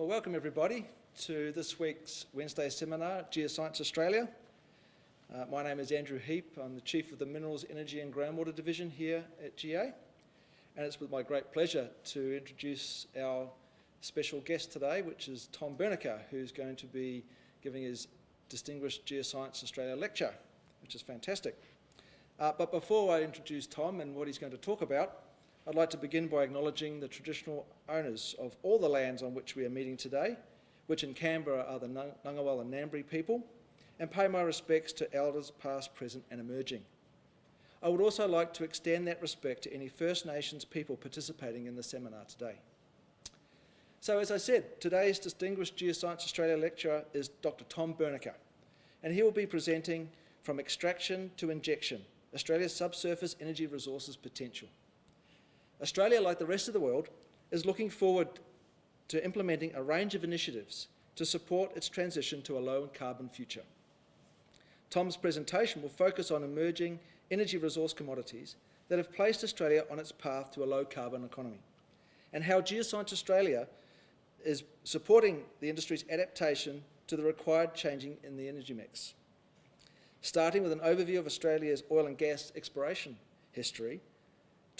Well, welcome everybody to this week's Wednesday seminar, Geoscience Australia. Uh, my name is Andrew Heap. I'm the Chief of the Minerals, Energy and Groundwater Division here at GA. And it's with my great pleasure to introduce our special guest today, which is Tom Bernecker, who's going to be giving his Distinguished Geoscience Australia lecture, which is fantastic. Uh, but before I introduce Tom and what he's going to talk about, I'd like to begin by acknowledging the traditional owners of all the lands on which we are meeting today, which in Canberra are the Ngunnawal and Ngambri people, and pay my respects to elders past, present and emerging. I would also like to extend that respect to any First Nations people participating in the seminar today. So as I said, today's Distinguished Geoscience Australia lecturer is Dr Tom Bernecker, and he will be presenting From Extraction to Injection, Australia's Subsurface Energy Resources Potential. Australia, like the rest of the world, is looking forward to implementing a range of initiatives to support its transition to a low carbon future. Tom's presentation will focus on emerging energy resource commodities that have placed Australia on its path to a low carbon economy and how Geoscience Australia is supporting the industry's adaptation to the required changing in the energy mix. Starting with an overview of Australia's oil and gas exploration history,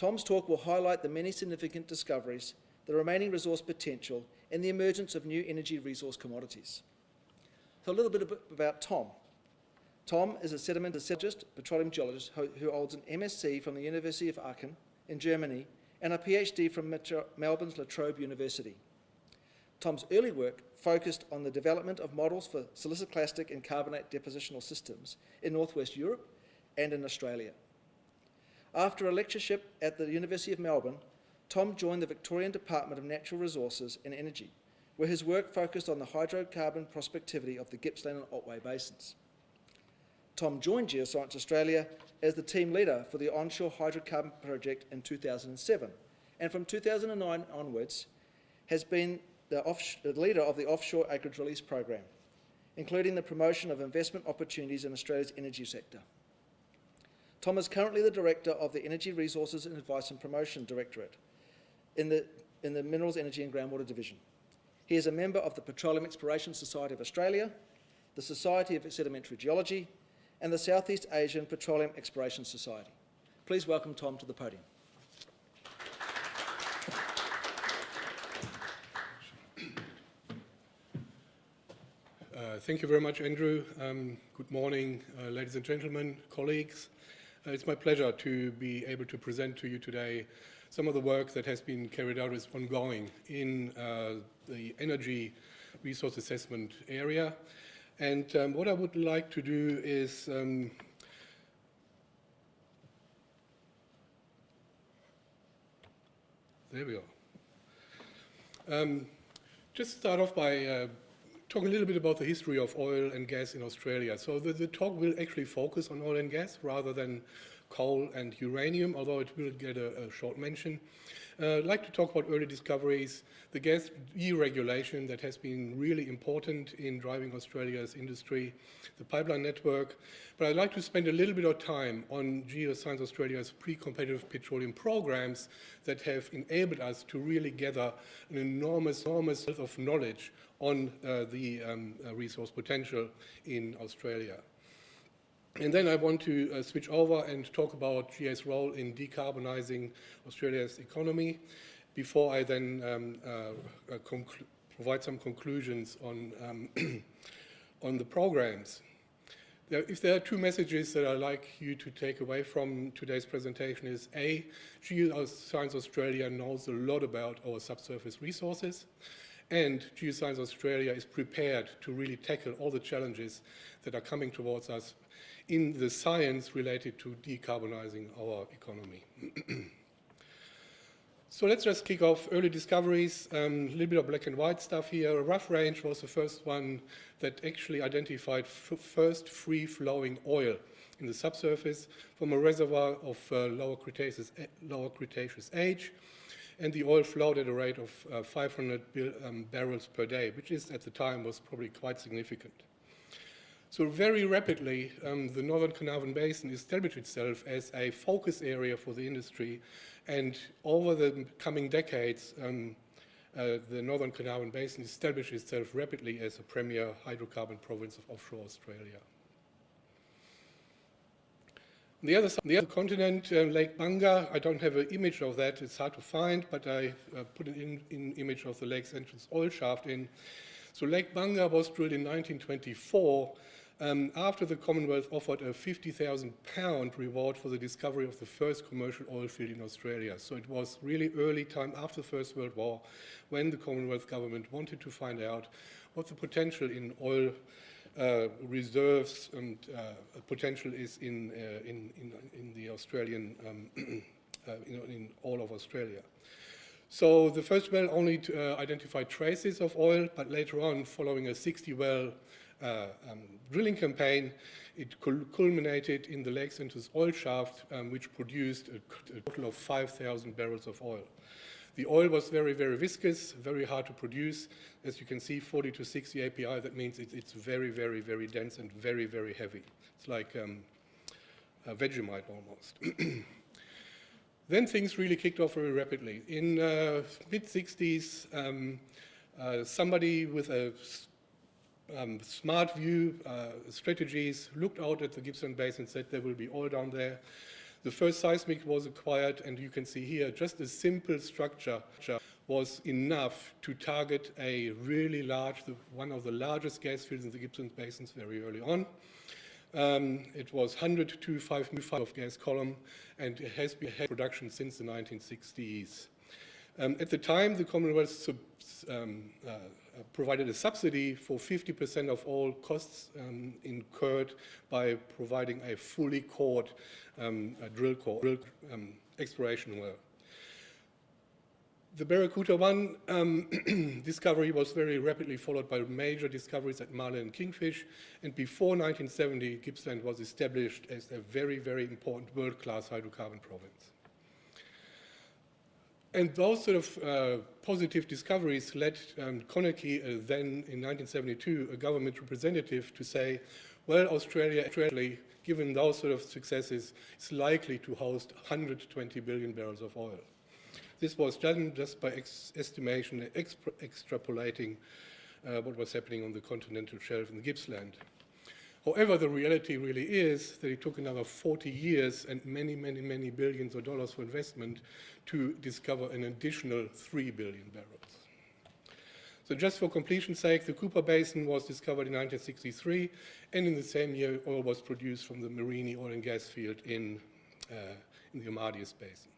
Tom's talk will highlight the many significant discoveries, the remaining resource potential, and the emergence of new energy resource commodities. So a little bit about Tom. Tom is a sedimentologist, petroleum geologist, who holds an MSc from the University of Aachen in Germany and a PhD from Melbourne's La Trobe University. Tom's early work focused on the development of models for siliciclastic and carbonate depositional systems in northwest Europe and in Australia. After a lectureship at the University of Melbourne, Tom joined the Victorian Department of Natural Resources and Energy, where his work focused on the hydrocarbon prospectivity of the Gippsland and Otway basins. Tom joined Geoscience Australia as the team leader for the onshore hydrocarbon project in 2007, and from 2009 onwards has been the, the leader of the offshore acreage release program, including the promotion of investment opportunities in Australia's energy sector. Tom is currently the Director of the Energy Resources and Advice and Promotion Directorate in the, in the Minerals, Energy and Groundwater Division. He is a member of the Petroleum Exploration Society of Australia, the Society of Sedimentary Geology, and the Southeast Asian Petroleum Exploration Society. Please welcome Tom to the podium. Uh, thank you very much, Andrew. Um, good morning, uh, ladies and gentlemen, colleagues. Uh, it's my pleasure to be able to present to you today some of the work that has been carried out is ongoing in uh, the energy resource assessment area. And um, what I would like to do is um, there we are. Um, just start off by uh, talk a little bit about the history of oil and gas in Australia. So the, the, talk will actually focus on oil and gas rather than coal and uranium, although it will get a, a short mention. Uh, I'd like to talk about early discoveries, the gas deregulation that has been really important in driving Australia's industry, the pipeline network, but I'd like to spend a little bit of time on Geoscience Australia's pre-competitive petroleum programs that have enabled us to really gather an enormous, enormous of knowledge on uh, the um, uh, resource potential in Australia. And then I want to uh, switch over and talk about GA's role in decarbonizing Australia's economy before I then um, uh, uh, provide some conclusions on, um, on the programs. There, if there are two messages that I'd like you to take away from today's presentation is A, Geoscience Australia knows a lot about our subsurface resources and Geoscience Australia is prepared to really tackle all the challenges that are coming towards us in the science related to decarbonizing our economy. so let's just kick off early discoveries, um, a um, little bit of black and white stuff here. Rough Range was the first one that actually identified first free-flowing oil in the subsurface from a reservoir of uh, lower, Cretaceous, lower Cretaceous age and the oil flowed at a rate of uh, 500 um, barrels per day, which is at the time was probably quite significant. So very rapidly, um, the Northern Carnarvon Basin established itself as a focus area for the industry, and over the coming decades, um, uh, the Northern Carnarvon Basin established itself rapidly as a premier hydrocarbon province of offshore Australia. On the other side, the other continent, uh, Lake Bunga, I don't have an image of that, it's hard to find, but I uh, put an in, in image of the lake's entrance oil shaft in. So Lake Bunga was drilled in 1924 um, after the Commonwealth offered a 50,000 pound reward for the discovery of the first commercial oil field in Australia. So it was really early time after the First World War when the Commonwealth government wanted to find out what the potential in oil uh, reserves and uh, potential is in, uh, in, in, in, the Australian, um, uh, in, in, all of Australia. So the first well only uh, identified traces of oil, but later on, following a 60 well uh, um, drilling campaign, it culminated in the Lakes Entrance oil shaft, um, which produced a, a total of 5,000 barrels of oil. The oil was very, very viscous, very hard to produce. As you can see, 40 to 60 API, that means it, it's very, very, very dense and very, very heavy. It's like um, a Vegemite almost. then things really kicked off very rapidly. In uh, mid-60s, um, uh, somebody with a um, smart view uh, strategies looked out at the Gippsland Basin and said there will be oil down there. The first seismic was acquired, and you can see here just a simple structure was enough to target a really large, the, one of the largest gas fields in the Gippsland Basins very early on. Um, it was 100 to 5 of gas column, and it has been production since the 1960s. Um, at the time, the Commonwealth um, uh, provided a subsidy for 50% of all costs um, incurred by providing a fully cored um, drill, core, drill um, exploration well. The Barracuda 1 um, discovery was very rapidly followed by major discoveries at Marlin and Kingfish, and before 1970, Gippsland was established as a very, very important world-class hydrocarbon province. And those sort of uh, positive discoveries led um, Konecki, uh, then in 1972, a government representative, to say, well, Australia, Australia, given those sort of successes, is likely to host 120 billion barrels of oil. This was done just by estimation, extrapolating uh, what was happening on the continental shelf in the Gippsland. However, the reality really is that it took another 40 years and many, many, many billions of dollars for investment to discover an additional 3 billion barrels. So just for completion's sake, the Cooper Basin was discovered in 1963, and in the same year, oil was produced from the Mereenie oil and gas field in, uh, in the Amadeus Basin.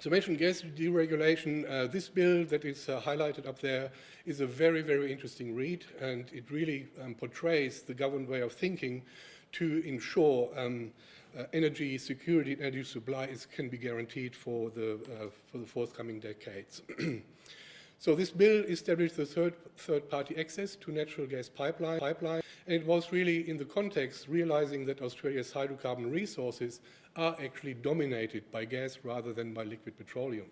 So mentioned gas deregulation, uh, this bill that is uh, highlighted up there is a very, very interesting read, and it really um, portrays the government way of thinking to ensure um, uh, energy security and energy supply is, can be guaranteed for the, uh, for the forthcoming decades. so this bill established the third, third party access to natural gas pipeline, pipeline, and it was really in the context realizing that Australia's hydrocarbon resources are actually dominated by gas rather than by liquid petroleum.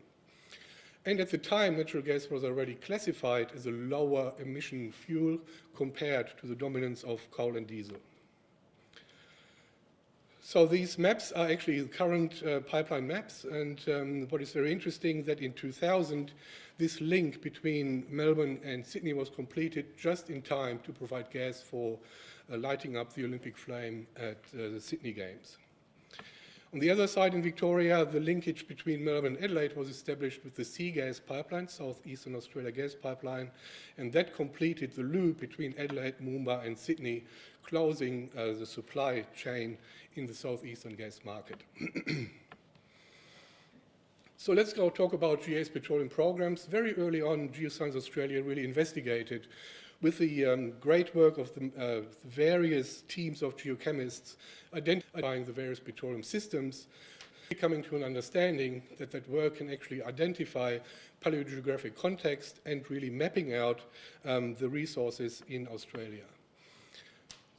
And at the time, natural gas was already classified as a lower emission fuel compared to the dominance of coal and diesel. So these maps are actually current uh, pipeline maps, and um, what is very interesting that in 2000, this link between Melbourne and Sydney was completed just in time to provide gas for uh, lighting up the Olympic flame at uh, the Sydney Games. On the other side in Victoria, the linkage between Melbourne and Adelaide was established with the Sea Gas Pipeline, Southeastern Australia Gas Pipeline, and that completed the loop between Adelaide, Moomba and Sydney, closing uh, the supply chain in the southeastern gas market. so let's go talk about GA's petroleum programs. Very early on, Geoscience Australia really investigated with the um, great work of the, uh, the, various teams of geochemists identifying the various petroleum systems, coming to an understanding that that work can actually identify paleogeographic context and really mapping out um, the resources in Australia.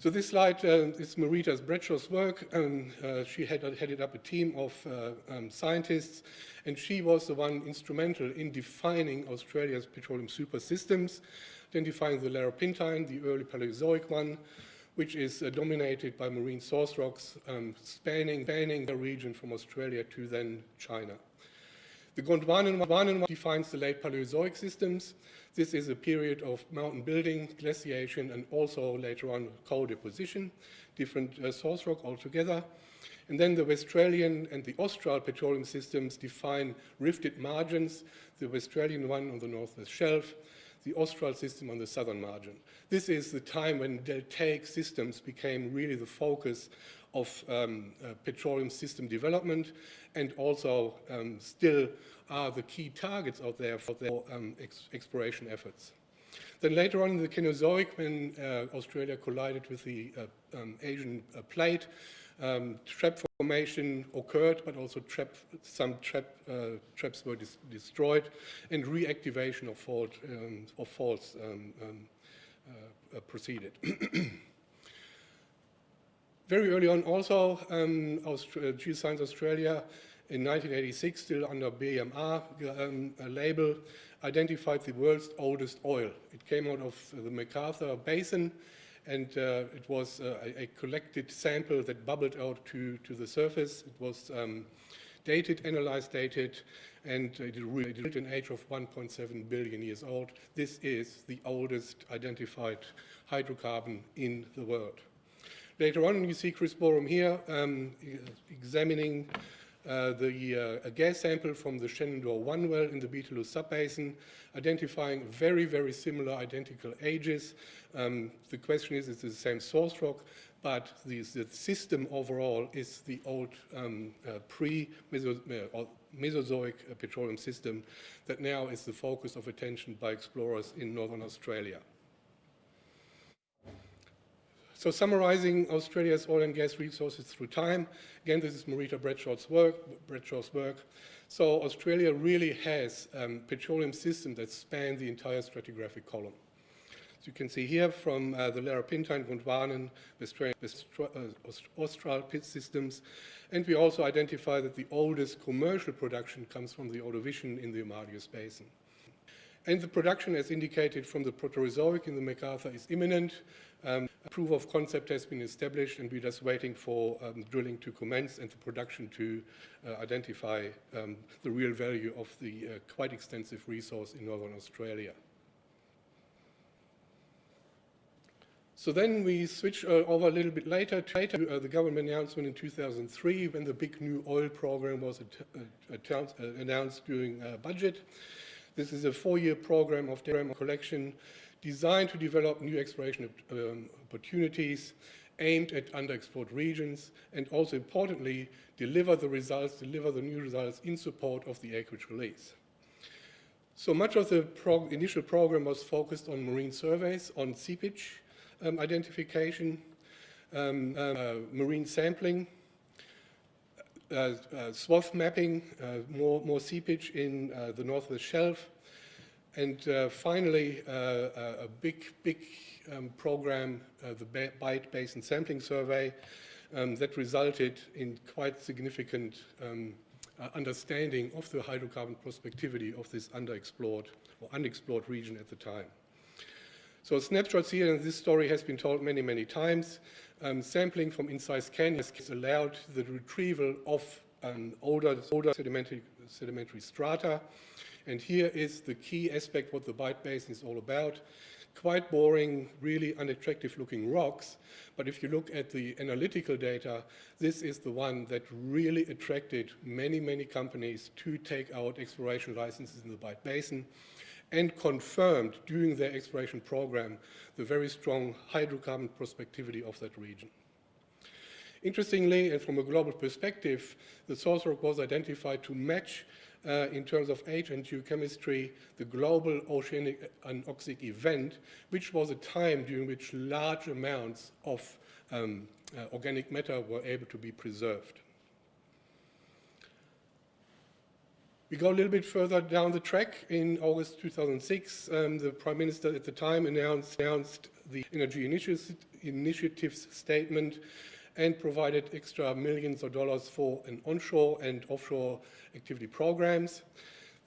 So this slide uh, is Marita Bradshaw's work. and uh, she had headed up a team of uh, um, scientists, and she was the one instrumental in defining Australia's petroleum super systems identifying the Larapintine, the early Paleozoic one, which is uh, dominated by marine source rocks um, spanning, spanning the region from Australia to then China. The Gondwanan defines the late Paleozoic systems. This is a period of mountain building, glaciation, and also later on coal deposition, different uh, source rock altogether. And then the Westralian and the Austral petroleum systems define rifted margins, the Westralian one on the northwest shelf, the Austral system on the southern margin. This is the time when deltaic systems became really the focus of um, uh, petroleum system development and also um, still are the key targets out there for their um, ex exploration efforts. Then later on in the Cenozoic, when uh, Australia collided with the uh, um, Asian uh, plate, um, trap formation occurred, but also trap, some trap, uh, traps were destroyed, and reactivation of, fault, um, of faults uh, proceeded. Very early on also, um, Austra uh, Geoscience Australia in 1986, still under BMR um, label, identified the world's oldest oil. It came out of the McArthur Basin, and uh, it was uh, a, a, collected sample that bubbled out to, to the surface. It was um, dated, analyzed, dated, and it reached an age of 1.7 billion years old. This is the oldest identified hydrocarbon in the world. Later on, you see Chris Boreham here um, examining uh, the uh, gas sample from the Shenandoah 1 well in the Beetaloo subbasin, identifying very, very similar identical ages. Um, the question is, is it the same source rock, but the, the system overall is the old um, uh, pre-Mesozoic uh, petroleum system that now is the focus of attention by explorers in northern Australia. So summarizing Australia's oil and gas resources through time, again, this is Marita Bradshaw's work, Bradshaw's work. So Australia really has um, petroleum systems that span the entire stratigraphic column. As you can see here from uh, the Larapinta Gondwanan, uh, Austral pit systems, and we also identify that the oldest commercial production comes from the Ordovician in the Amadeus Basin. And the production, as indicated from the Proterozoic in the McArthur, is imminent. Um, proof of concept has been established, and we're just waiting for um, drilling to commence and the production to uh, identify um, the real value of the uh, quite extensive resource in northern Australia. So then we switch uh, over a little bit later to uh, the government announcement in 2003 when the big new oil program was uh, uh, announced during budget. This is a four-year program of data collection designed to develop new exploration um, opportunities aimed at underexplored regions and also importantly deliver the results, deliver the new results in support of the acreage release. So much of the prog initial program was focused on marine surveys, on seepage um, identification, um, uh, marine sampling, swath mapping, uh, more, more seepage in the northwest shelf, and finally a big, big um, program, the Bight Basin Sampling Survey, um, that resulted in quite significant um, uh, understanding of the hydrocarbon prospectivity of this underexplored or unexplored region at the time. So snapshots here, and this story has been told many, many times. Um, sampling from incised canyons allowed the retrieval of um, older, older sedimentary, sedimentary strata. And here is the key aspect what the Bight Basin is all about. Quite boring, really unattractive looking rocks, but if you look at the analytical data, this is the one that really attracted many, many companies to take out exploration licenses in the Bight Basin and confirmed during their exploration program the very strong hydrocarbon prospectivity of that region. Interestingly, and from a global perspective, the source rock was identified to match uh, in terms of age and geochemistry, the global oceanic anoxic event, which was a time during which large amounts of um, uh, organic matter were able to be preserved. We go a little bit further down the track. In August 2006, um, the Prime Minister at the time announced, announced the Energy Initiatives statement and provided extra millions of dollars for an onshore and offshore activity programs.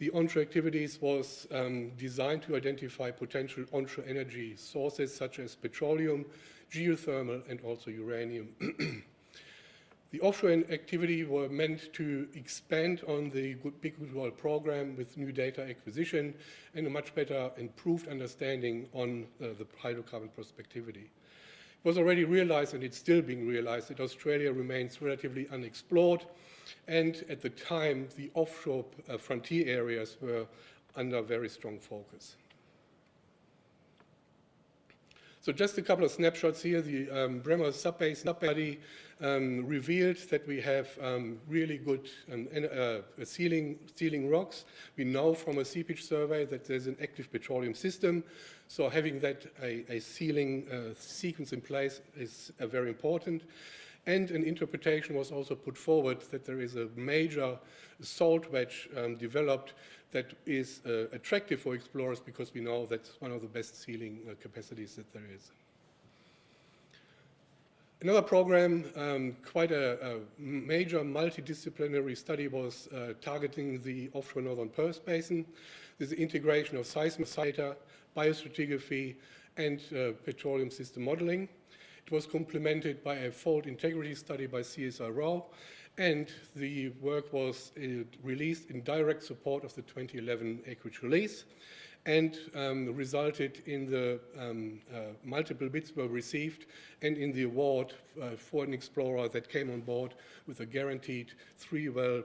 The onshore activities was um, designed to identify potential onshore energy sources such as petroleum, geothermal, and also uranium. The offshore activity were meant to expand on the good Big Oil program with new data acquisition and a much better improved understanding on uh, the hydrocarbon prospectivity. It was already realized, and it's still being realized, that Australia remains relatively unexplored, and at the time, the offshore uh, frontier areas were under very strong focus. So just a couple of snapshots here. The um, Bremer subbase study um, revealed that we have um, really good um, uh, sealing, sealing rocks. We know from a seepage survey that there's an active petroleum system. So having that a, a sealing uh, sequence in place is uh, very important. And an interpretation was also put forward that there is a major salt wedge um, developed that is uh, attractive for explorers because we know that's one of the best sealing uh, capacities that there is. Another program, um, quite a, a, major multidisciplinary study was uh, targeting the offshore northern Perth Basin. This is integration of seismic data, biostratigraphy, and uh, petroleum system modeling. It was complemented by a fault integrity study by CSIRO, and the work was uh, released in direct support of the 2011 acreage release and um, resulted in the um, uh, multiple bids were received and in the award uh, for an explorer that came on board with a guaranteed three-well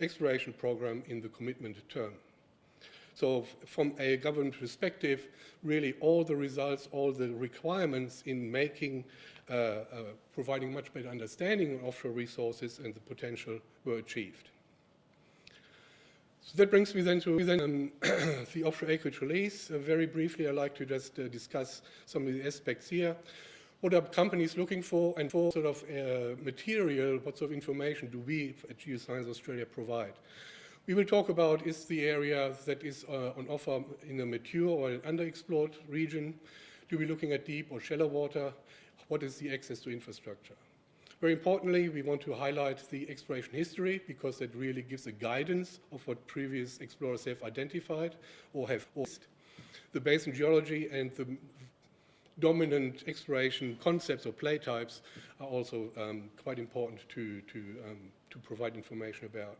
exploration program in the commitment term. So from a government perspective, really all the results, all the requirements in making providing much better understanding of offshore resources and the potential were achieved. So that brings me then to then, um, the offshore acreage release. Uh, very briefly, I'd like to just uh, discuss some of the aspects here. What are companies looking for and for sort of uh, material, what sort of information do we at Geoscience Australia provide? We will talk about is the area that is uh, on offer in a mature or an underexplored region. Do we looking at deep or shallow water? What is the access to infrastructure. Very importantly, we want to highlight the exploration history because that really gives a guidance of what previous explorers have identified or have lost. The basin geology and the dominant exploration concepts or play types are also um, quite important to, to, um, to provide information about.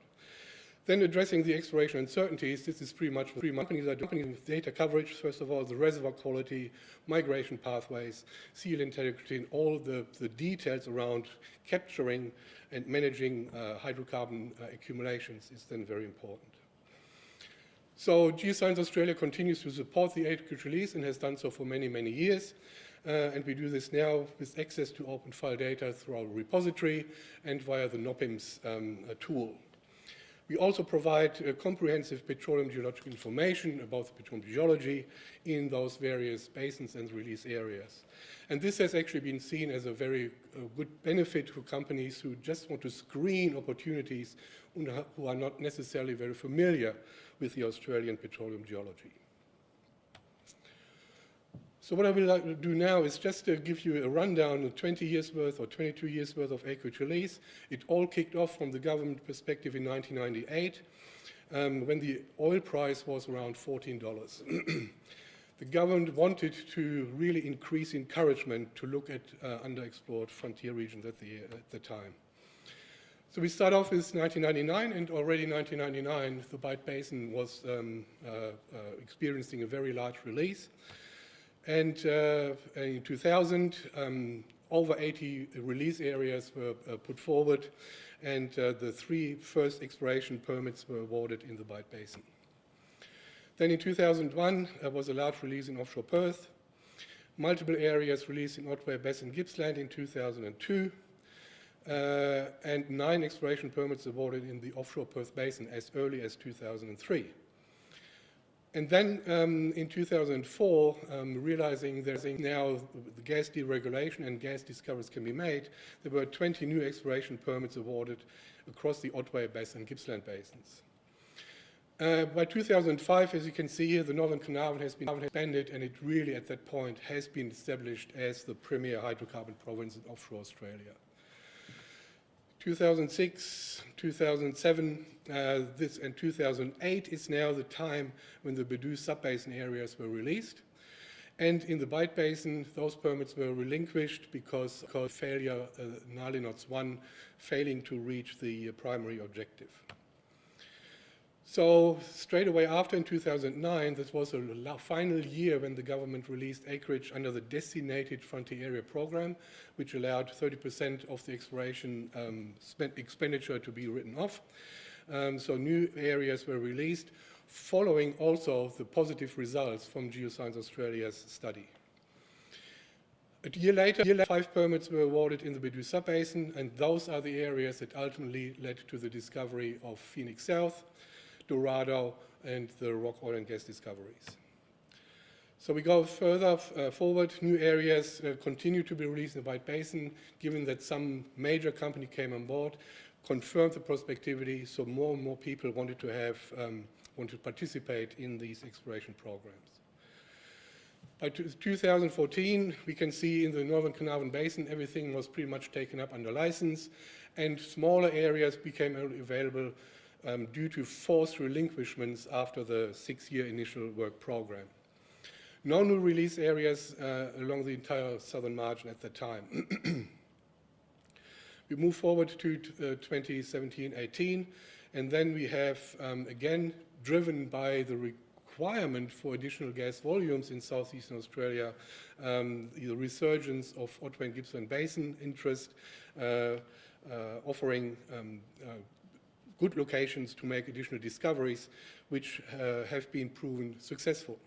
Then addressing the exploration uncertainties, this is pretty much three companies are doing with data coverage. First of all, the reservoir quality, migration pathways, seal integrity, and all the, the details around capturing and managing uh, hydrocarbon uh, accumulations is then very important. So Geoscience Australia continues to support the acreage release and has done so for many, many years. Uh, and we do this now with access to open file data through our repository and via the NOPIMS um, tool. We also provide uh, comprehensive petroleum geological information about the petroleum geology in those various basins and release areas. And this has actually been seen as a very uh, good benefit for companies who just want to screen opportunities who are not necessarily very familiar with the Australian petroleum geology. So what I will like to do now is just to give you a rundown of 20 years worth or 22 years worth of acreage release. It all kicked off from the government perspective in 1998 um, when the oil price was around $14. the government wanted to really increase encouragement to look at uh, underexplored frontier regions at the, at the time. So we start off with 1999, and already 1999, the Bight Basin was um, uh, uh, experiencing a very large release. And uh, in 2000, um, over 80 release areas were uh, put forward, and uh, the three first exploration permits were awarded in the Bight Basin. Then in 2001, there was a large release in offshore Perth, multiple areas released in Otway Basin Gippsland in 2002, uh, and nine exploration permits awarded in the offshore Perth Basin as early as 2003. And then um, in 2004, um, realizing there's now the gas deregulation and gas discoveries can be made, there were 20 new exploration permits awarded across the Otway Basin and Gippsland basins. Uh, by 2005, as you can see here, the Northern Carnarvon has been expanded and it really at that point has been established as the premier hydrocarbon province in offshore Australia. 2006, 2007, uh, this, and 2008 is now the time when the Bedout subbasin areas were released. And in the Bight Basin, those permits were relinquished because of failure, uh, Gnarlyknots 1 failing to reach the uh, primary objective. So straight away after in 2009, this was the final year when the government released acreage under the Designated Frontier Area Program, which allowed 30% of the exploration um, expenditure to be written off. Um, so new areas were released, following also the positive results from Geoscience Australia's study. A year later, five permits were awarded in the Bedout Sub-Basin, and those are the areas that ultimately led to the discovery of Phoenix South, Dorado, and the Roc oil and gas discoveries. So we go further uh, forward, new areas uh, continue to be released in the Bight Basin, given that some major company came on board, confirmed the prospectivity, so more and more people wanted to have, um, wanted to participate in these exploration programs. By 2014, we can see in the Northern Carnarvon Basin, everything was pretty much taken up under license, and smaller areas became available um, due to forced relinquishments after the six-year initial work program. No new release areas uh, along the entire southern margin at that time. we move forward to uh, 2017-18, and then we have, um, again, driven by the requirement for additional gas volumes in southeastern Australia, um, the resurgence of Otway and Gippsland Basin interest, uh, uh, offering um, uh, good locations to make additional discoveries, which uh, have been proven successful.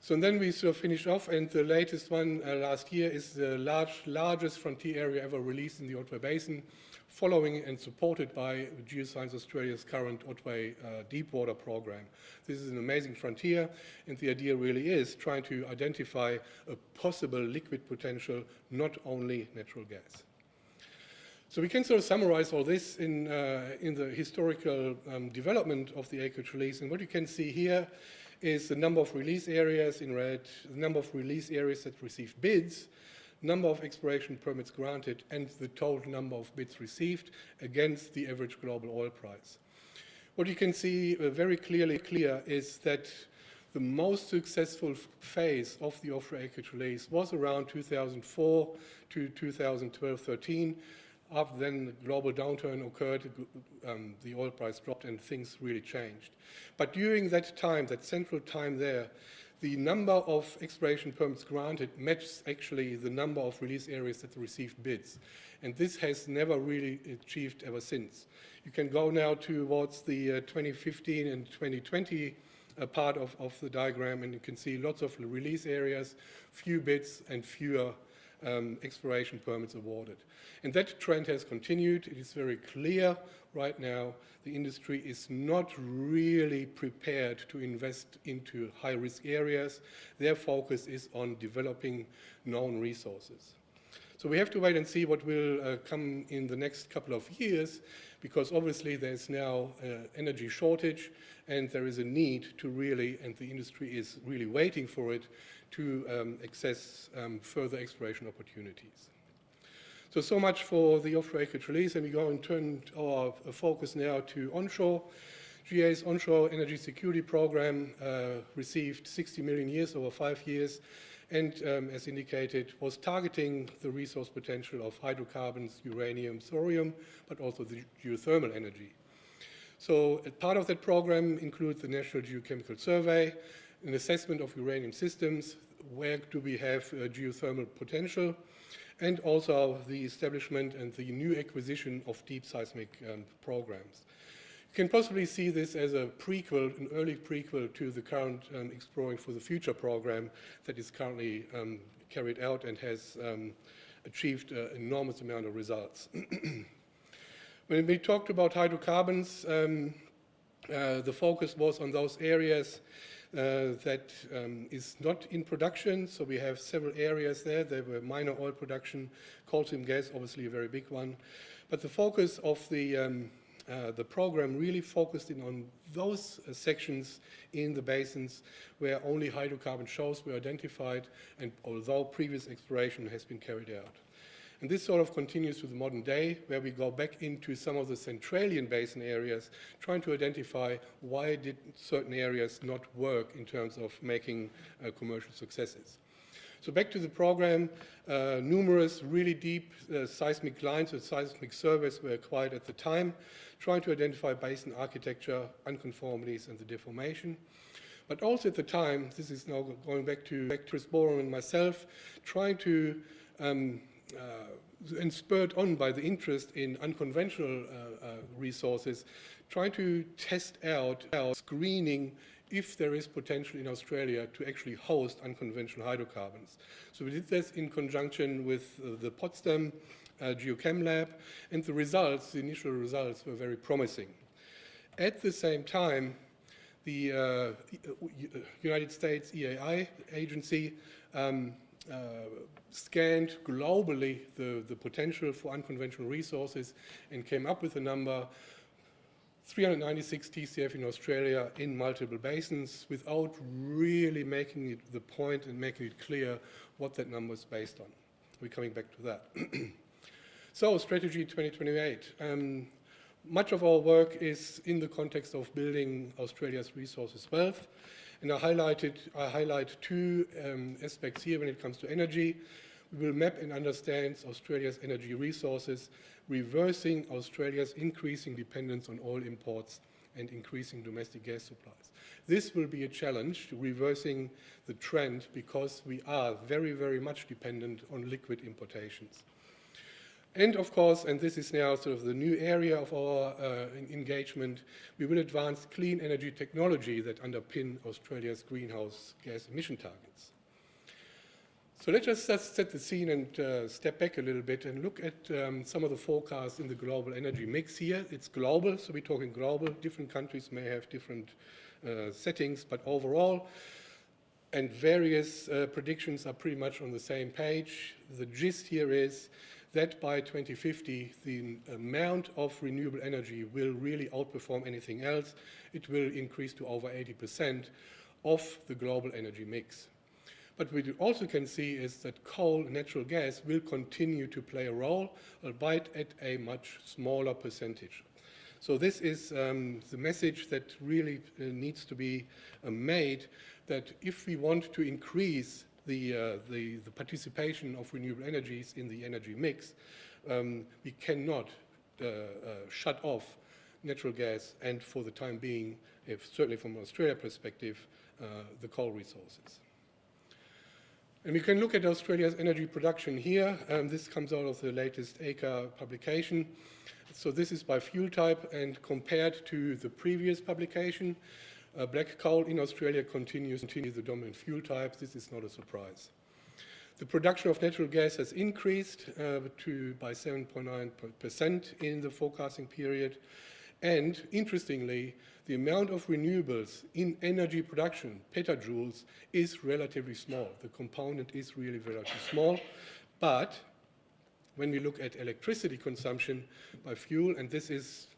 So then we sort of finish off, and the latest one uh, last year is the large, largest frontier area ever released in the Otway Basin, following and supported by Geoscience Australia's current Otway uh, Deepwater program. This is an amazing frontier, and the idea really is trying to identify a possible liquid potential, not only natural gas. So we can sort of summarize all this in, uh, in the historical um, development of the acreage release. And what you can see here is the number of release areas in red, the number of release areas that received bids, number of exploration permits granted, and the total number of bids received against the average global oil price. What you can see uh, very clearly clear is that the most successful phase of the offshore acreage release was around 2004 to 2012-13, after then the global downturn occurred, um, the oil price dropped and things really changed. But during that time, that central time there, the number of exploration permits granted matches actually the number of release areas that received bids. And this has never really achieved ever since. You can go now towards the uh, 2015 and 2020 uh, part of, of the diagram and you can see lots of release areas, few bids and fewer um, exploration permits awarded. And that trend has continued. It is very clear right now the industry is not really prepared to invest into high-risk areas. Their focus is on developing known resources. So we have to wait and see what will uh, come in the next couple of years because obviously there's now uh, energy shortage and there is a need to really, and the industry is really waiting for it, to um, access um, further exploration opportunities. So, so much for the offshore acreage release, and we go and turn our focus now to onshore. GA's onshore energy security program uh, received 60 million years over five years, and um, as indicated, was targeting the resource potential of hydrocarbons, uranium, thorium, but also the geothermal energy. So part of that program includes the National Geochemical Survey, an assessment of uranium systems, where do we have uh, geothermal potential, and also the establishment and the new acquisition of deep seismic um, programs. You can possibly see this as a prequel, an early prequel to the current um, Exploring for the Future program that is currently um, carried out and has um, achieved an enormous amount of results. when we talked about hydrocarbons, um, uh, the focus was on those areas uh, that um, is not in production. So we have several areas there. There were minor oil production, coal seam gas, obviously a very big one. But the focus of the, um, uh, the program really focused in on those uh, sections in the basins where only hydrocarbon shows were identified and although previous exploration has been carried out. And this sort of continues to the modern day, where we go back into some of the Centralian basin areas, trying to identify why did certain areas not work in terms of making uh, commercial successes. So back to the program, uh, numerous really deep uh, seismic lines with seismic surveys were acquired at the time, trying to identify basin architecture, unconformities, and the deformation. But also at the time, this is now going back to, back Chris Boreham and myself, trying to, um, and spurred on by the interest in unconventional uh, uh, resources, trying to test out, our screening if there is potential in Australia to actually host unconventional hydrocarbons. So we did this in conjunction with uh, the Potsdam uh, Geochem Lab, and the results, the initial results, were very promising. At the same time, the uh, uh United States EAI agency um, uh, scanned globally the, the potential for unconventional resources and came up with a number 396 TCF in Australia in multiple basins without really making it the point and making it clear what that number is based on. We're coming back to that. so, strategy 2028. Um, much of our work is in the context of building Australia's resources wealth. And I highlighted, I highlight two um, aspects here when it comes to energy. We will map and understand Australia's energy resources reversing Australia's increasing dependence on oil imports and increasing domestic gas supplies. This will be a challenge to reversing the trend because we are very, very much dependent on liquid importations. And of course, and this is now sort of the new area of our uh, engagement, we will advance clean energy technology that underpin Australia's greenhouse gas emission targets. So let's just set the scene and uh, step back a little bit and look at um, some of the forecasts in the global energy mix here. It's global, so we're talking global. Different countries may have different uh, settings, but overall, and various uh, predictions are pretty much on the same page. The gist here is that by 2050, the amount of renewable energy will really outperform anything else. It will increase to over 80% of the global energy mix. But what we also can see is that coal and natural gas will continue to play a role, albeit at a much smaller percentage. So this is um, the message that really uh, needs to be uh, made, that if we want to increase the, uh, the, the, participation of renewable energies in the energy mix, um, we cannot uh, uh, shut off natural gas and for the time being, if certainly from an Australia perspective, uh, the coal resources. And we can look at Australia's energy production here. Um, this comes out of the latest ACA publication. So this is by fuel type and compared to the previous publication, uh, black coal in Australia continues, to be the dominant fuel type. This is not a surprise. The production of natural gas has increased uh, to by 7.9% in the forecasting period. And interestingly, the amount of renewables in energy production, petajoules, is relatively small. The component is really relatively small. But when we look at electricity consumption by fuel, and this is,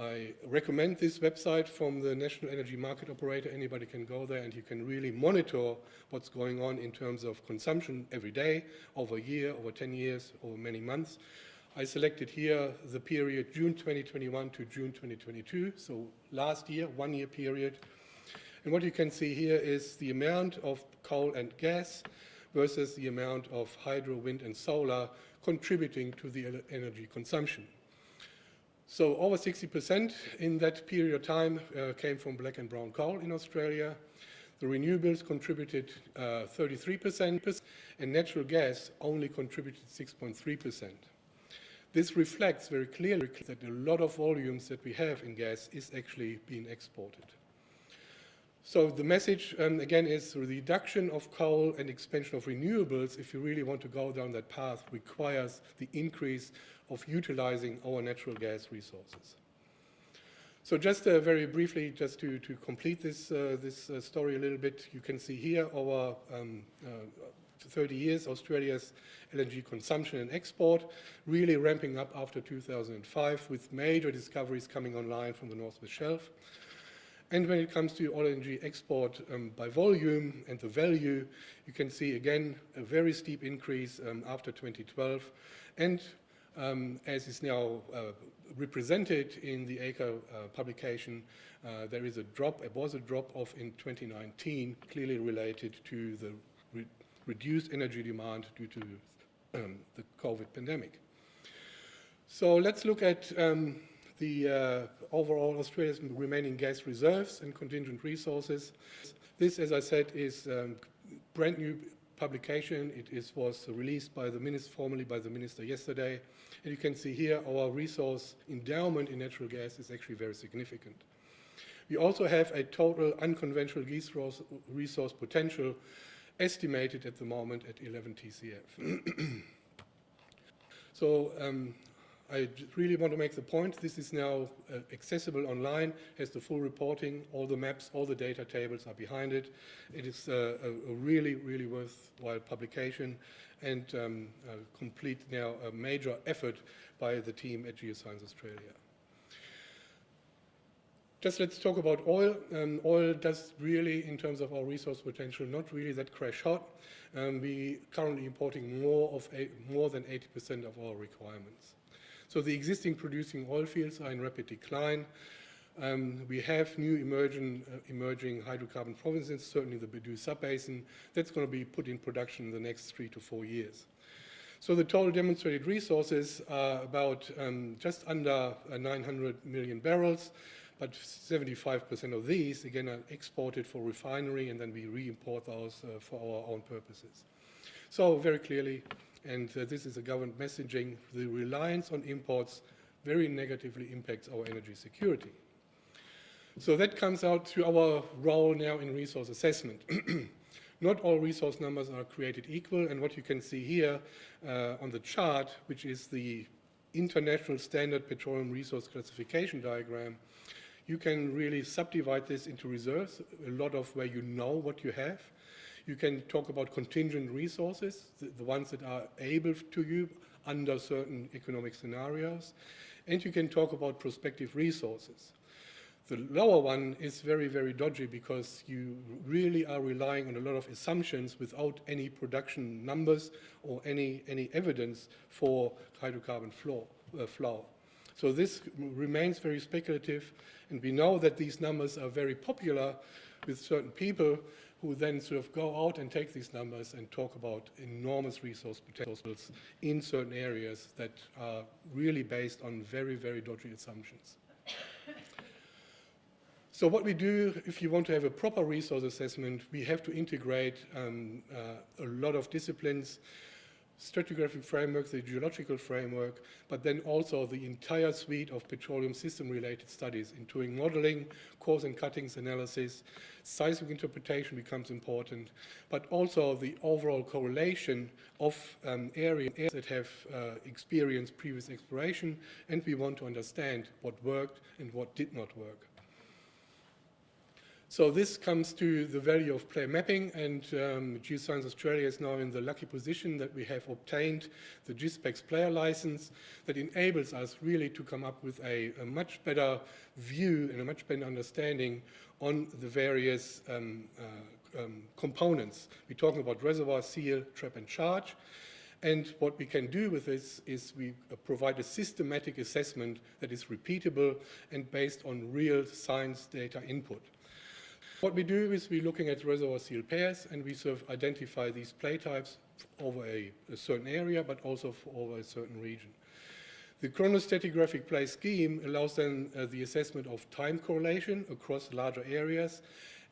I recommend this website from the National Energy Market Operator. Anybody can go there and you can really monitor what's going on in terms of consumption every day, over a year, over 10 years, over many months. I selected here the period June 2021 to June 2022, so last year, one year period. And what you can see here is the amount of coal and gas versus the amount of hydro, wind and solar contributing to the energy consumption. So over 60% in that period of time uh, came from black and brown coal in Australia. The renewables contributed 33%, uh, and natural gas only contributed 6.3%. This reflects very clearly that a lot of volumes that we have in gas is actually being exported. So the message, um, again, is reduction of coal and expansion of renewables, if you really want to go down that path, requires the increase of utilizing our natural gas resources. So just uh, very briefly, just to, to complete this, uh, this uh, story a little bit, you can see here our um, uh, 30 years, Australia's LNG consumption and export, really ramping up after 2005 with major discoveries coming online from the North West Shelf. And when it comes to oil and LNG export um, by volume and the value, you can see again a very steep increase um, after 2012. And um, as is now uh, represented in the ACRE uh, publication, uh, there is a drop, it was a drop off in 2019, clearly related to the re reduced energy demand due to um, the COVID pandemic. So let's look at um, the uh, overall Australia's remaining gas reserves and contingent resources. This, as I said, is um, brand new publication. It is, was released by the minister, formally by the minister yesterday. And you can see here our resource endowment in natural gas is actually very significant. We also have a total unconventional resource, resource potential estimated at the moment at 11 TCF. so um, I really want to make the point, this is now uh, accessible online, has the full reporting, all the maps, all the data tables are behind it. It is uh, a, a, really, really worthwhile publication and um, complete now a major effort by the team at Geoscience Australia. Just let's talk about oil. Um, oil does really, in terms of our resource potential, not really that crash hot. Um, we currently importing more of a, more than 80% of our requirements. So the existing producing oil fields are in rapid decline. Um, we have new emerging, uh, emerging hydrocarbon provinces, certainly the Bedout Subbasin. That's going to be put in production in the next three to four years. So the total demonstrated resources are about um, just under uh, 900 million barrels but 75% of these, again, are exported for refinery, and then we re-import those uh, for our own purposes. So very clearly, and uh, this is a government messaging, the reliance on imports very negatively impacts our energy security. So that comes out to our role now in resource assessment. Not all resource numbers are created equal, and what you can see here uh, on the chart, which is the International Standard Petroleum Resource Classification Diagram, you can really subdivide this into reserves, a lot of where you know what you have. You can talk about contingent resources, the, the ones that are able to you under certain economic scenarios. And you can talk about prospective resources. The lower one is very, very dodgy because you really are relying on a lot of assumptions without any production numbers or any, any evidence for hydrocarbon flow, uh, flow. So this remains very speculative, and we know that these numbers are very popular with certain people who then sort of go out and take these numbers and talk about enormous resource potentials in certain areas that are really based on very, very dodgy assumptions. So what we do, if you want to have a proper resource assessment, we have to integrate um, uh, a lot of disciplines stratigraphic framework, the geological framework, but then also the entire suite of petroleum system-related studies, including modeling, cores and cuttings analysis, seismic interpretation becomes important, but also the overall correlation of um, areas that have uh, experienced previous exploration, and we want to understand what worked and what did not work. So this comes to the value of player mapping, and um, Geoscience Australia is now in the lucky position that we have obtained the GESPEX player license that enables us really to come up with a, a much better view and a much better understanding on the various um, uh, um, components. We're talking about reservoir, seal, trap, and charge. And what we can do with this is we provide a systematic assessment that is repeatable and based on real science data input. What we do is we're looking at reservoir seal pairs and we sort of identify these play types over a, a certain area, but also over a certain region. The chronostratigraphic play scheme allows then uh, the assessment of time correlation across larger areas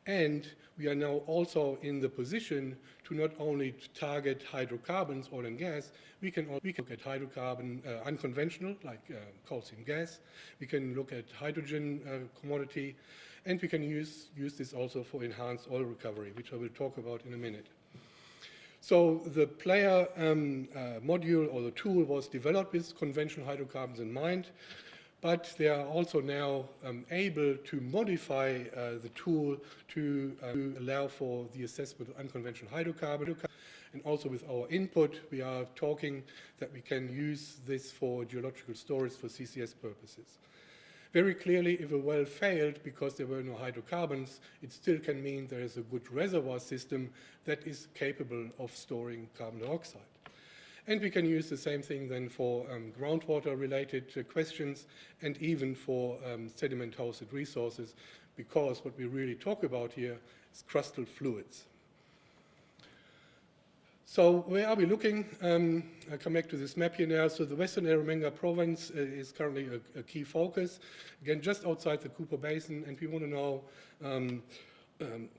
and we are now also in the position to not only target hydrocarbons, oil and gas, we can, we can look at hydrocarbon uh, unconventional, like uh, coal seam gas. We can look at hydrogen uh, commodity. And we can use, use this also for enhanced oil recovery, which I will talk about in a minute. So the player um, uh, module or the tool was developed with conventional hydrocarbons in mind, but they are also now um, able to modify uh, the tool to, uh, to, allow for the assessment of unconventional hydrocarbons. And also with our input, we are talking that we can use this for geological storage for CCS purposes. Very clearly, if a well failed because there were no hydrocarbons, it still can mean there is a good reservoir system that is capable of storing carbon dioxide. And we can use the same thing then for um, groundwater-related uh, questions and even for um, sediment-hosted resources, because what we really talk about here is crustal fluids. So where are we looking? Um, I come back to this map here now. So the Western Eromanga province uh, is currently a, a, key focus. Again, just outside the Cooper Basin, and we want to know um, um,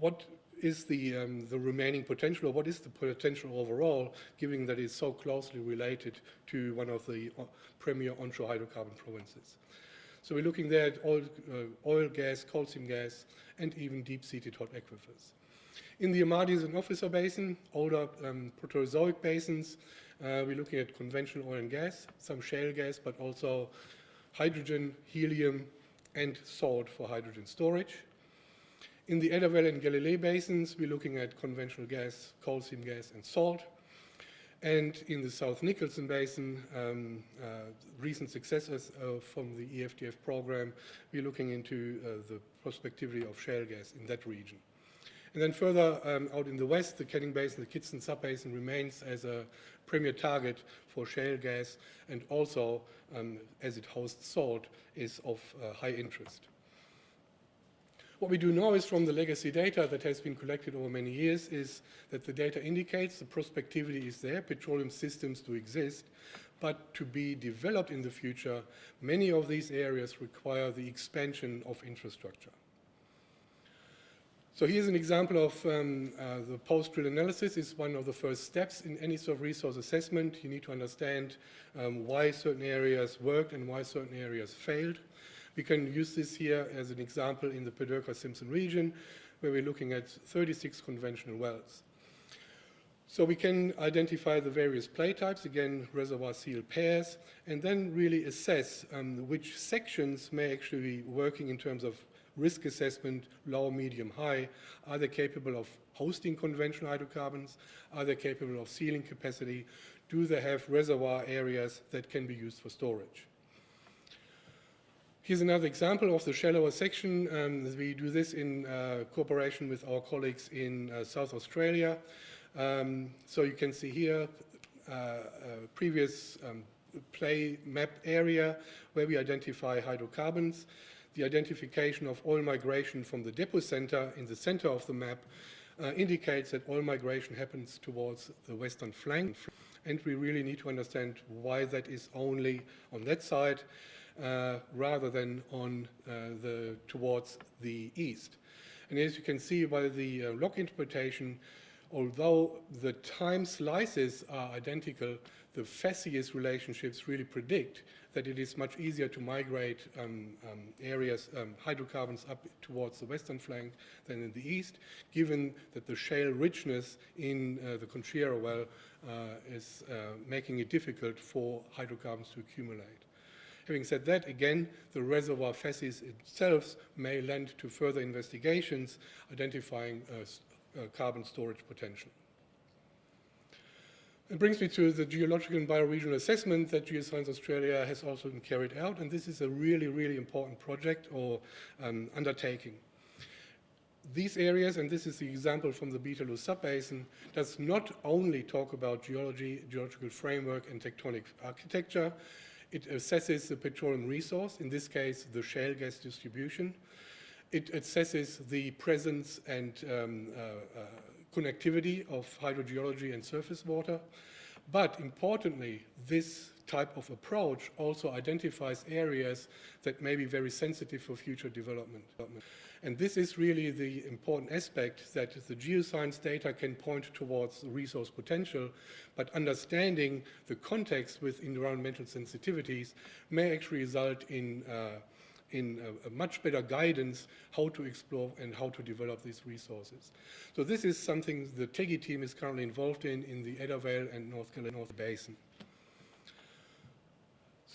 what is the, um, the remaining potential, or what is the potential overall, given that it's so closely related to one of the uh, premier onshore hydrocarbon provinces. So we're looking there at oil, uh, oil gas, coal seam gas, and even deep-seated hot aquifers. In the Amadeus and Officer Basin, older um, Proterozoic basins, uh, we're looking at conventional oil and gas, some shale gas, but also hydrogen, helium, and salt for hydrogen storage. In the Adavale and Galilee basins, we're looking at conventional gas, coal seam gas, and salt. And in the South Nicholson Basin, um, uh, recent successes uh, from the EFTF program, we're looking into uh, the prospectivity of shale gas in that region. And then further um, out in the west, the Canning Basin, the Kidson Subbasin remains as a premier target for shale gas and also, um, as it hosts salt, is of uh, high interest. What we do know is from the legacy data that has been collected over many years is that the data indicates the prospectivity is there, petroleum systems do exist, but to be developed in the future, many of these areas require the expansion of infrastructure. So here's an example of um, uh, the post-drill analysis. It's one of the first steps in any sort of resource assessment. You need to understand um, why certain areas worked and why certain areas failed. We can use this here as an example in the Pedirka-Simpson region, where we're looking at 36 conventional wells. So we can identify the various play types, again, reservoir seal pairs, and then really assess um, which sections may actually be working in terms of risk assessment, low, medium, high? Are they capable of hosting conventional hydrocarbons? Are they capable of sealing capacity? Do they have reservoir areas that can be used for storage? Here's another example of the shallower section. Um, we do this in uh, cooperation with our colleagues in uh, South Australia. Um, so you can see here uh, a previous um, play map area where we identify hydrocarbons the identification of oil migration from the depot center in the center of the map uh, indicates that oil migration happens towards the western flank. And we really need to understand why that is only on that side uh, rather than on uh, the, towards the east. And as you can see by the uh, log interpretation, although the time slices are identical, the facies relationships really predict that it is much easier to migrate um, um, areas, um, hydrocarbons up towards the western flank than in the east, given that the shale richness in uh, the Conchera well uh, is uh, making it difficult for hydrocarbons to accumulate. Having said that, again, the reservoir facies itself may lend to further investigations identifying uh, uh, carbon storage potential. It brings me to the geological and bioregional assessment that Geoscience Australia has also carried out, and this is a really, really important project or um, undertaking. These areas, and this is the example from the Beetaloo subbasin, does not only talk about geology, geological framework, and tectonic architecture, it assesses the petroleum resource, in this case, the shale gas distribution. It assesses the presence and um, uh, uh, connectivity of hydrogeology and surface water. But importantly, this type of approach also identifies areas that may be very sensitive for future development. And this is really the important aspect that the geoscience data can point towards resource potential, but understanding the context with environmental sensitivities may actually result in uh, in a, a, much better guidance how to explore and how to develop these resources. So this is something the TEGI team is currently involved in in the Adavale and North Carolina North Basin.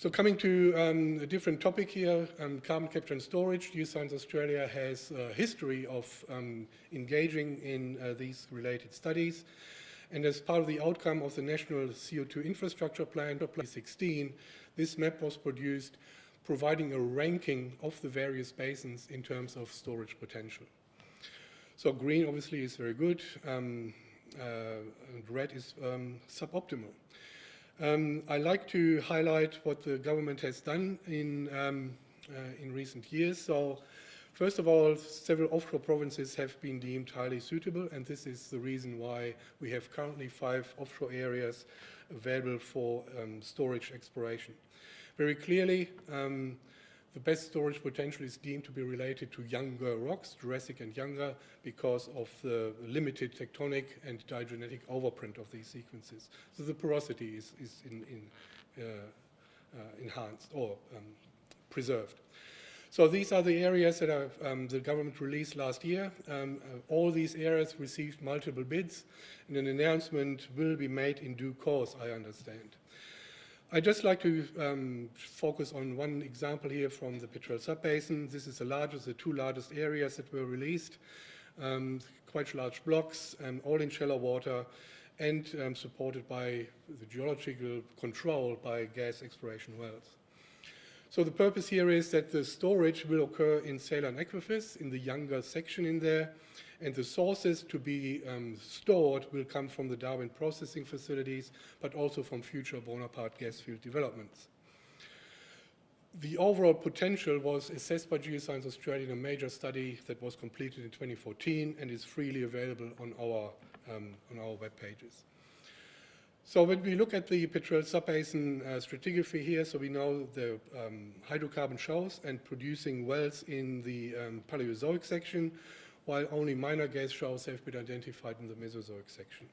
So coming to um, a different topic here, um, carbon capture and storage, Geoscience Australia has a history of um, engaging in uh, these related studies. And as part of the outcome of the National CO2 Infrastructure Plan, 2016, this map was produced providing a ranking of the various basins in terms of storage potential. So green obviously is very good, um, uh, and red is um, suboptimal. Um, I like to highlight what the government has done in, um, uh, in recent years. So First of all, several offshore provinces have been deemed highly suitable, and this is the reason why we have currently five offshore areas available for um, storage exploration. Very clearly, um, the best storage potential is deemed to be related to younger rocks, Jurassic and younger, because of the limited tectonic and diagenetic overprint of these sequences. So the porosity is, is in, in, uh, uh, enhanced or um, preserved. So these are the areas that um, the government released last year. Um, uh, all these areas received multiple bids, and an announcement will be made in due course, I understand. I'd just like to um, focus on one example here from the Petrel Subbasin. This is the largest, the two largest areas that were released, um, quite large blocks, um, all in shallow water, and um, supported by the geological control by gas exploration wells. So the purpose here is that the storage will occur in saline aquifers in the younger section in there, and the sources to be um, stored will come from the Darwin processing facilities, but also from future Bonaparte gas field developments. The overall potential was assessed by Geoscience Australia in a major study that was completed in 2014 and is freely available on our, um, on our web pages. So when we look at the Petrel subbasin uh, stratigraphy here, so we know the um, hydrocarbon shows and producing wells in the um, Paleozoic section, while only minor gas shows have been identified in the Mesozoic section.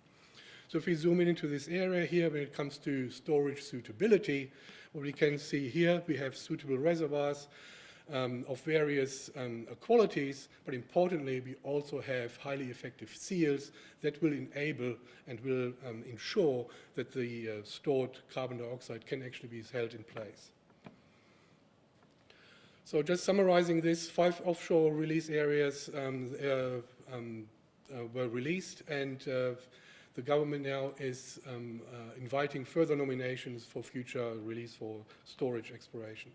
So if we zoom in into this area here, when it comes to storage suitability, what we can see here, we have suitable reservoirs, um, of various um, qualities, but importantly, we also have highly effective seals that will enable and will um, ensure that the uh, stored carbon dioxide can actually be held in place. So just summarizing this, five offshore release areas um, uh, um, uh, were released and uh, the government now is um, uh, inviting further nominations for future release for storage exploration.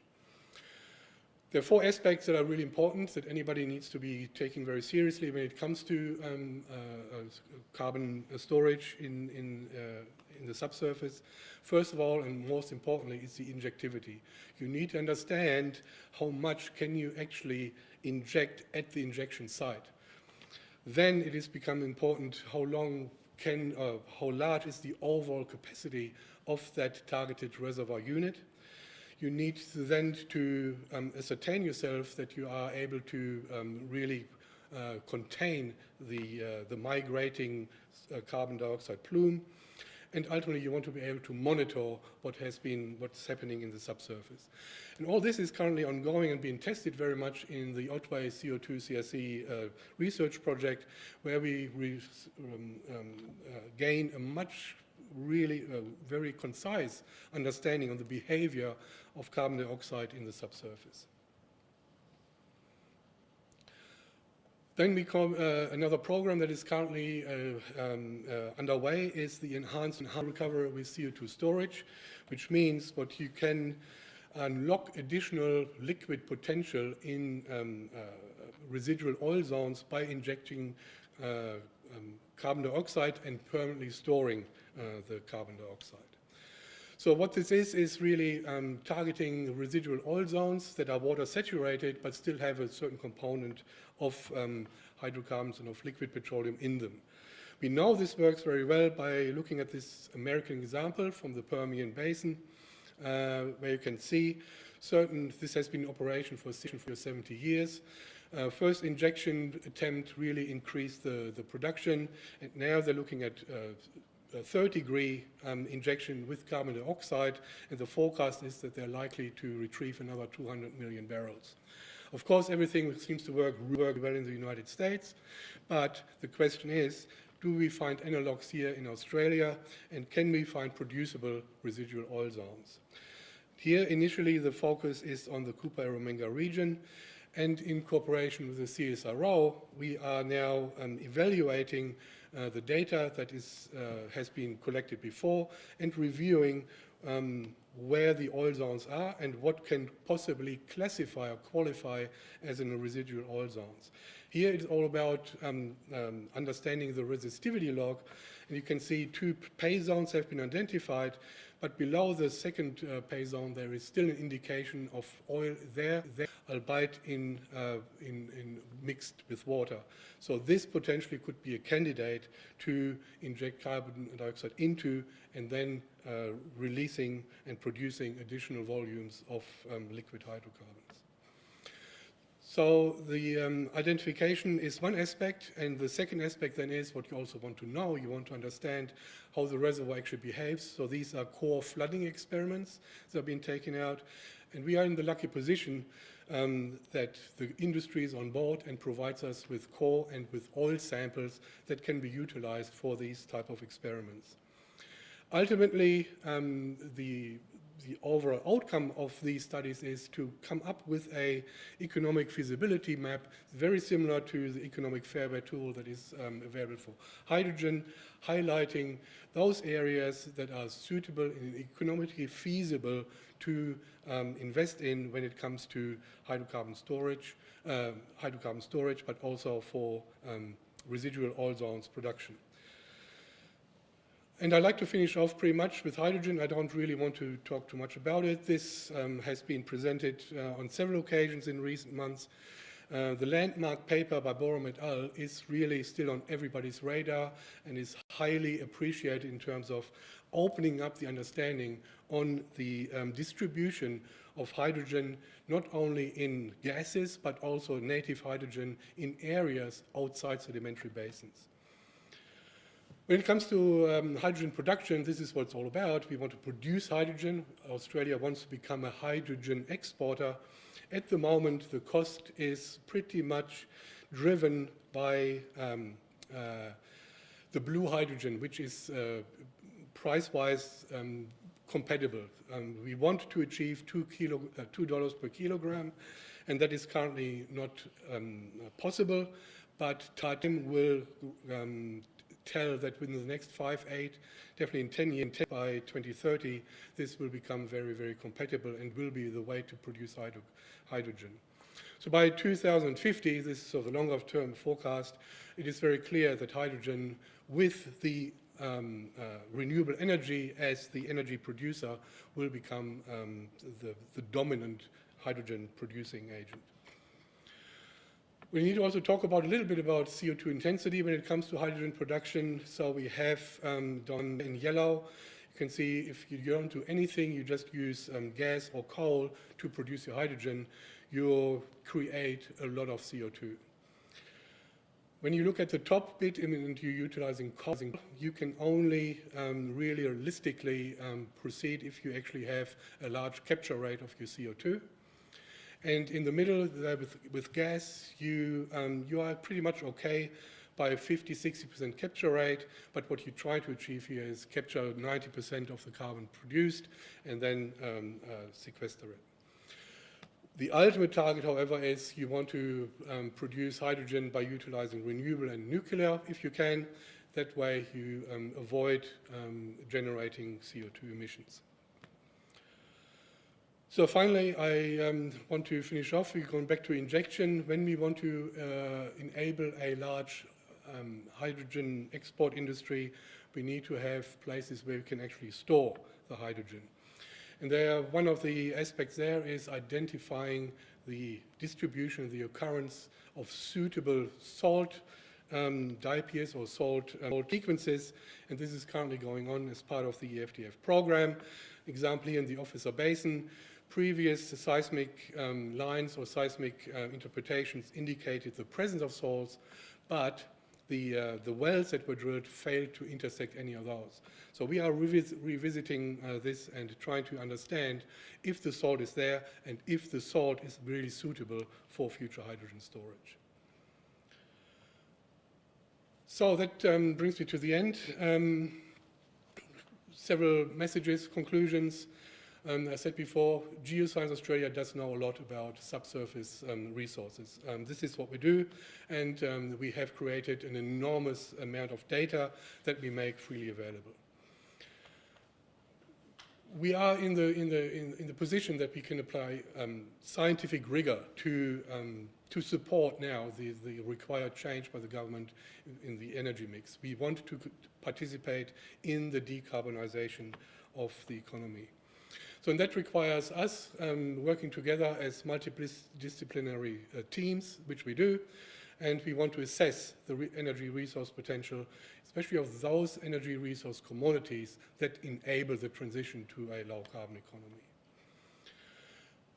There are four aspects that are really important that anybody needs to be taking very seriously when it comes to um, uh, uh, carbon storage in, in, in the subsurface. First of all, and most importantly, is the injectivity. You need to understand how much can you actually inject at the injection site. Then it has become important how long can, uh, how large is the overall capacity of that targeted reservoir unit you need then to um, ascertain yourself that you are able to um, really uh, contain the, uh, the migrating uh, carbon dioxide plume. And ultimately, you want to be able to monitor what has been, what's happening in the subsurface. And all this is currently ongoing and being tested very much in the Otway CO2 CRC uh, research project, where we um, um, uh, gain a much really uh, very concise understanding of the behavior of carbon dioxide in the subsurface. Then we come, uh, another program that is currently uh, um, uh, underway is the enhanced recovery with CO2 storage, which means what you can unlock additional liquid potential in um, uh, residual oil zones by injecting uh, um, carbon dioxide and permanently storing uh, the carbon dioxide. So what this is, is really um, targeting residual oil zones that are water saturated but still have a certain component of um, hydrocarbons and of liquid petroleum in them. We know this works very well by looking at this American example from the Permian Basin, uh, where you can see certain, this has been in operation for 70 years. Uh, first injection attempt really increased the, the production, and now they're looking at uh, third degree um, injection with carbon dioxide, and the forecast is that they're likely to retrieve another 200 million barrels. Of course, everything seems to work, work well in the United States, but the question is, do we find analogs here in Australia, and can we find producible residual oil zones? Here, initially, the focus is on the Cooper-Eromanga region, and in cooperation with the CSIRO, we are now um, evaluating uh, the data that is, uh, has been collected before and reviewing um, where the oil zones are and what can possibly classify or qualify as in a residual oil zones. Here it's all about um, um, understanding the resistivity log, and you can see two pay zones have been identified, but below the second uh, pay zone there is still an indication of oil there, there albeit in, uh, in, in mixed with water. So this potentially could be a candidate to inject carbon dioxide into and then uh, releasing and producing additional volumes of um, liquid hydrocarbons. So the um, identification is one aspect, and the second aspect then is what you also want to know. You want to understand how the reservoir actually behaves. So these are core flooding experiments that have been taken out, and we are in the lucky position um, that the industry is on board and provides us with core and with oil samples that can be utilized for these type of experiments. Ultimately, um, the the overall outcome of these studies is to come up with a economic feasibility map very similar to the economic fairway tool that is um, available for hydrogen, highlighting those areas that are suitable and economically feasible to um, invest in when it comes to hydrocarbon storage, uh, hydrocarbon storage, but also for um, residual oil zones production. And I'd like to finish off pretty much with hydrogen. I don't really want to talk too much about it. This um, has been presented uh, on several occasions in recent months. Uh, the landmark paper by Boreham et al. is really still on everybody's radar and is highly appreciated in terms of opening up the understanding on the um, distribution of hydrogen, not only in gases, but also native hydrogen in areas outside sedimentary basins. When it comes to um, hydrogen production, this is what it's all about. We want to produce hydrogen. Australia wants to become a hydrogen exporter. At the moment, the cost is pretty much driven by um, uh, the blue hydrogen, which is uh, price-wise um, compatible. Um, we want to achieve two, kilo, uh, $2 per kilogram, and that is currently not um, possible, but time will um, tell that within the next five, eight, definitely in 10 years, by 2030, this will become very, very compatible and will be the way to produce hydro hydrogen. So by 2050, this is sort of the longer term forecast, it is very clear that hydrogen with the um, uh, renewable energy as the energy producer will become um, the, the dominant hydrogen producing agent. We need to also talk about a little bit about CO2 intensity when it comes to hydrogen production. So we have um, done in yellow. You can see if you don't do anything, you just use um, gas or coal to produce your hydrogen, you create a lot of CO2. When you look at the top bit and you're utilizing coal, you can only um, really realistically um, proceed if you actually have a large capture rate of your CO2. And in the middle there with, with gas, you, um, you are pretty much okay by a 50, 60% capture rate, but what you try to achieve here is capture 90% of the carbon produced and then um, uh, sequester it. The ultimate target, however, is you want to um, produce hydrogen by utilizing renewable and nuclear if you can. That way you um, avoid um, generating CO2 emissions. So finally, I um, want to finish off. We're going back to injection. When we want to uh, enable a large um, hydrogen export industry, we need to have places where we can actually store the hydrogen. And there, one of the aspects there is identifying the distribution, the occurrence of suitable salt um, diapirs or salt, um, sequences, and this is currently going on as part of the EFTF program. Example here in the Officer Basin, previous seismic um, lines or seismic uh, interpretations indicated the presence of salts, but the, uh, the wells that were drilled failed to intersect any of those. So we are revis revisiting uh, this and trying to understand if the salt is there and if the salt is really suitable for future hydrogen storage. So that um, brings me to the end. Um, several messages, conclusions. Um, I said before, Geoscience Australia does know a lot about subsurface um, resources. Um, this is what we do, and um, we have created an enormous amount of data that we make freely available. we are in the, in the, in, in the position that we can apply um, scientific rigor to, um, to support now the, the required change by the government in, in the energy mix. We want to participate in the decarbonization of the economy. So and that requires us um, working together as multidisciplinary uh, teams, which we do, and we want to assess the re- energy resource potential, especially of those energy resource commodities that enable the transition to a low carbon economy.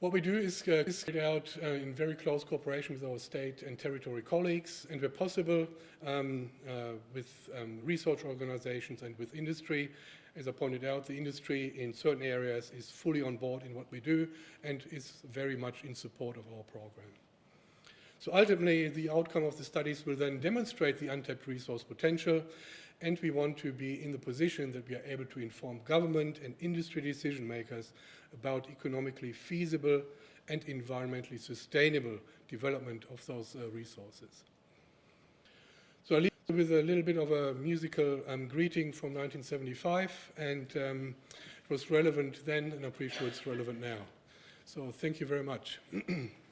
What we do is uh, carried out uh, in very close cooperation with our state and territory colleagues, and where possible, um, uh, with um, research organizations and with industry. As I pointed out, the industry in certain areas is fully on board in what we do and is very much in support of our program. So ultimately, the outcome of the studies will then demonstrate the untapped resource potential, and we want to be in the position that we are able to inform government and industry decision makers about economically feasible and environmentally sustainable development of those uh, resources. So I leave with a little bit of a musical um, greeting from 1975, and um, it was relevant then, and I'm pretty sure it's relevant now. So thank you very much.